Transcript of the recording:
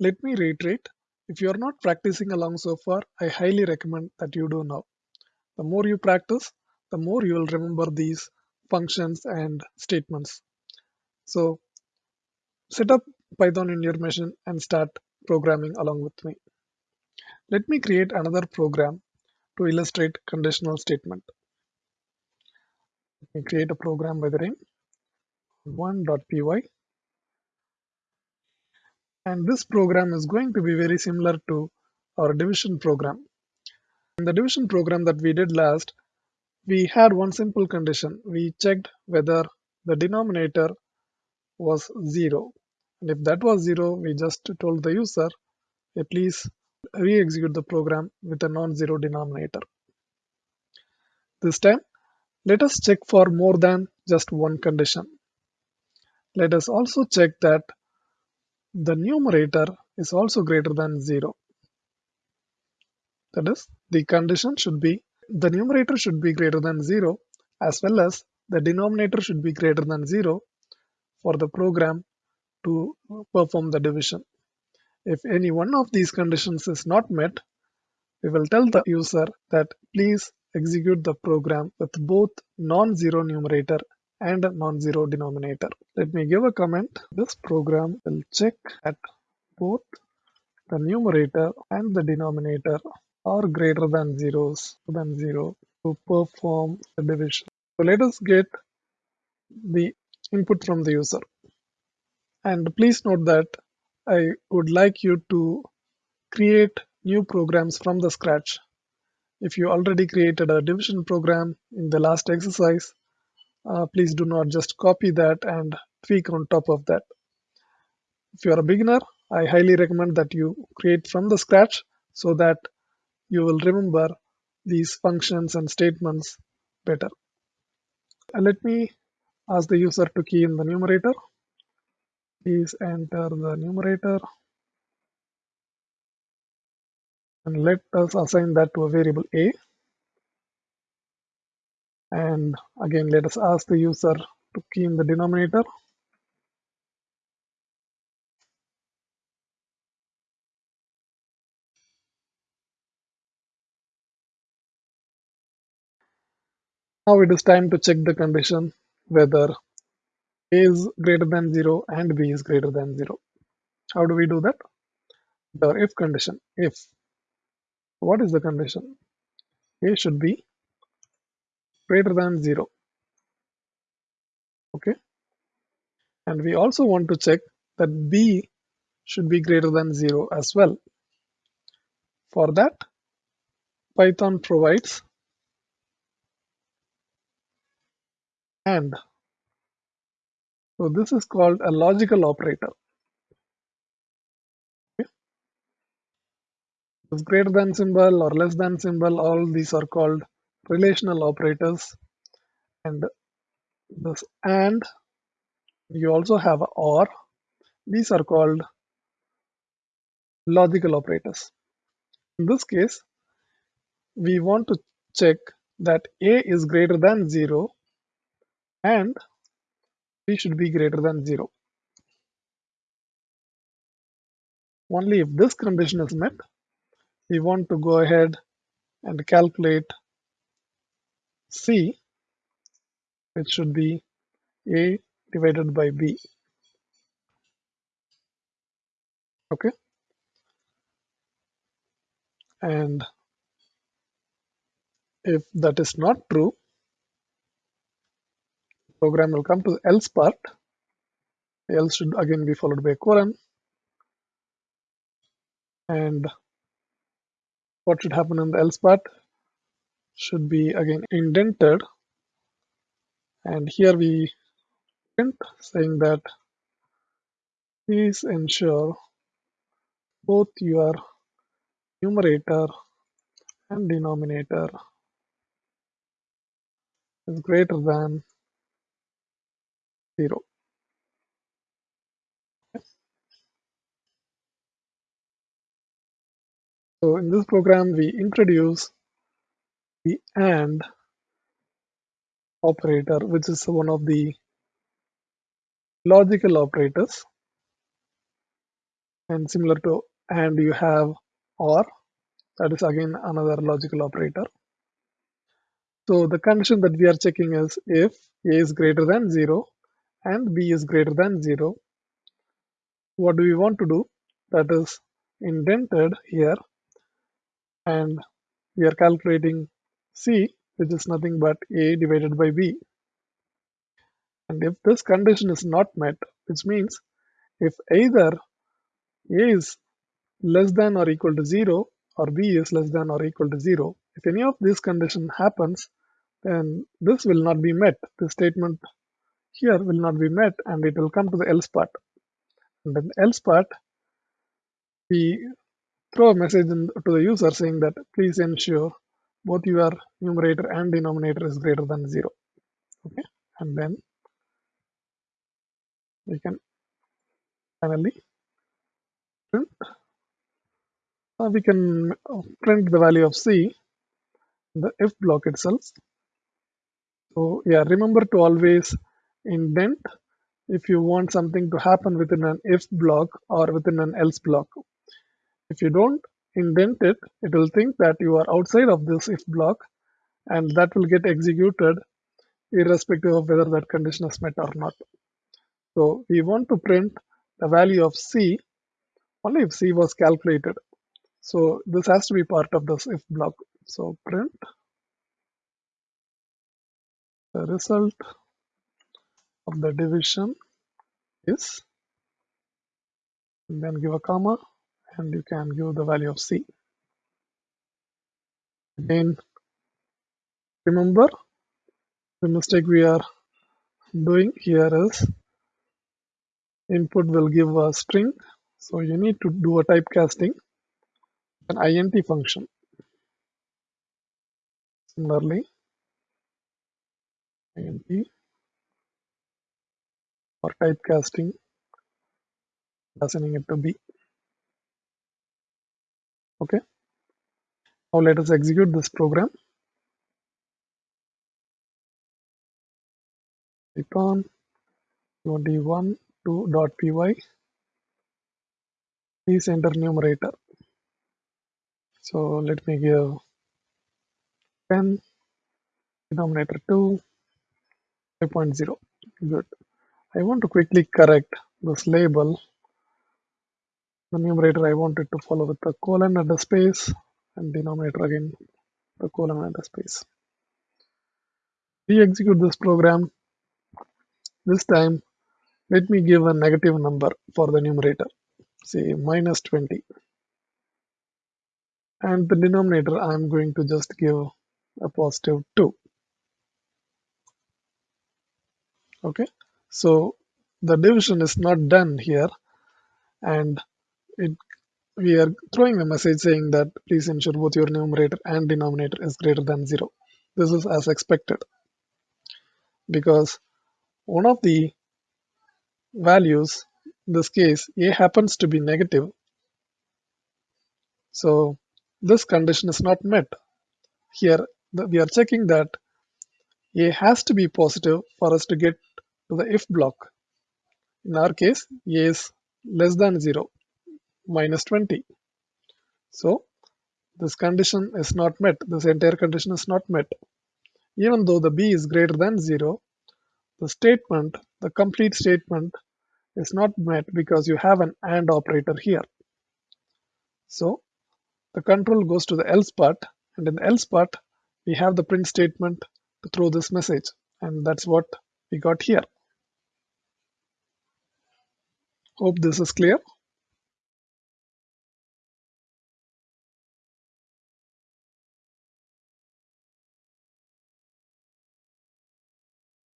Let me reiterate, if you are not practicing along so far, I highly recommend that you do now. The more you practice, the more you will remember these functions and statements. So set up Python in your machine and start programming along with me. Let me create another program to illustrate conditional statement. Let me create a program by the name one.py and this program is going to be very similar to our division program. In the division program that we did last, we had one simple condition. We checked whether the denominator was 0 and if that was 0 we just told the user hey, please re-execute the program with a non-zero denominator. This time let us check for more than just one condition. Let us also check that the numerator is also greater than 0. That is, the condition should be the numerator should be greater than 0 as well as the denominator should be greater than 0 for the program to perform the division. If any one of these conditions is not met, we will tell the user that please execute the program with both non-zero numerator and a non-zero denominator. Let me give a comment. This program will check that both the numerator and the denominator are greater than zeros than zero to perform the division. So let us get the input from the user. And please note that I would like you to create new programs from the scratch. If you already created a division program in the last exercise, uh, please do not just copy that and tweak on top of that. If you are a beginner, I highly recommend that you create from the scratch so that you will remember these functions and statements better. And let me ask the user to key in the numerator. Please enter the numerator and let us assign that to a variable a and again let us ask the user to key in the denominator. Now it is time to check the condition whether a is greater than 0 and b is greater than 0 how do we do that? The if condition if what is the condition? A should be greater than 0 okay? And we also want to check that b should be greater than 0 as well. For that python provides and so this is called a logical operator. Greater than symbol or less than symbol all these are called relational operators and this and you also have or these are called logical operators. In this case we want to check that a is greater than 0 and b should be greater than 0 only if this condition is met we want to go ahead and calculate C, it should be A divided by B. Okay. And if that is not true, program will come to the else part. Else should again be followed by a colon. And what should happen in the else part? Should be again indented and here we print saying that please ensure both your numerator and denominator is greater than 0. So in this program we introduce the AND operator, which is one of the logical operators. and similar to and you have or that is again another logical operator. So the condition that we are checking is if a is greater than 0 and b is greater than 0 what do we want to do? That is indented here. And we are calculating c which is nothing but a divided by b. And if this condition is not met which means if either a is less than or equal to 0 or b is less than or equal to 0 if any of these condition happens then this will not be met. The statement here will not be met and it will come to the else part. And then else part we throw a message in, to the user saying that please ensure both your numerator and denominator is greater than 0 okay? And then we can finally print. We can print the value of c in the if block itself. So yeah remember to always indent if you want something to happen within an if block or within an else block. If you don't indent it, it will think that you are outside of this if block and that will get executed irrespective of whether that condition is met or not. So we want to print the value of C only if C was calculated. So this has to be part of this if block. So print the result of the division is and then give a comma and you can give the value of c. Again, remember the mistake we are doing here is input will give a string. So you need to do a typecasting, an int function. Similarly, int or typecasting assigning it to b okay. Now let us execute this program. Python 21.2.py please enter numerator. So let me give 10 denominator 2 5.0 good. I want to quickly correct this label the numerator I wanted to follow with the colon and the space and denominator again the colon and the space. We execute this program. This time let me give a negative number for the numerator say minus 20 and the denominator I'm going to just give a positive 2 okay so the division is not done here and it we are throwing a message saying that please ensure both your numerator and denominator is greater than 0. This is as expected because one of the values, in this case a happens to be negative. So this condition is not met. Here we are checking that a has to be positive for us to get to the if block. In our case a is less than 0 minus 20. So this condition is not met. This entire condition is not met. Even though the b is greater than 0, the statement, the complete statement is not met because you have an AND operator here. So the control goes to the else part and in the else part we have the print statement to throw this message and that's what we got here. Hope this is clear.